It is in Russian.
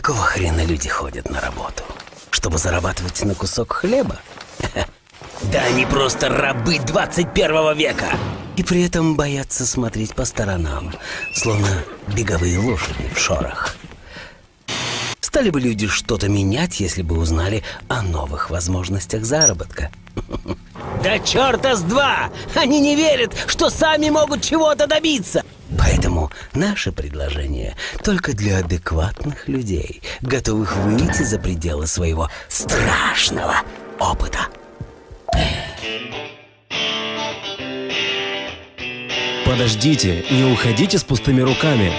Какого хрена люди ходят на работу? Чтобы зарабатывать на кусок хлеба? Да они просто рабы 21 века! И при этом боятся смотреть по сторонам, словно беговые лошади в шорах. Стали бы люди что-то менять, если бы узнали о новых возможностях заработка. Да черта с два! Они не верят, что сами могут чего-то добиться! Поэтому наше предложение только для адекватных людей, готовых выйти за пределы своего страшного опыта. Подождите, не уходите с пустыми руками.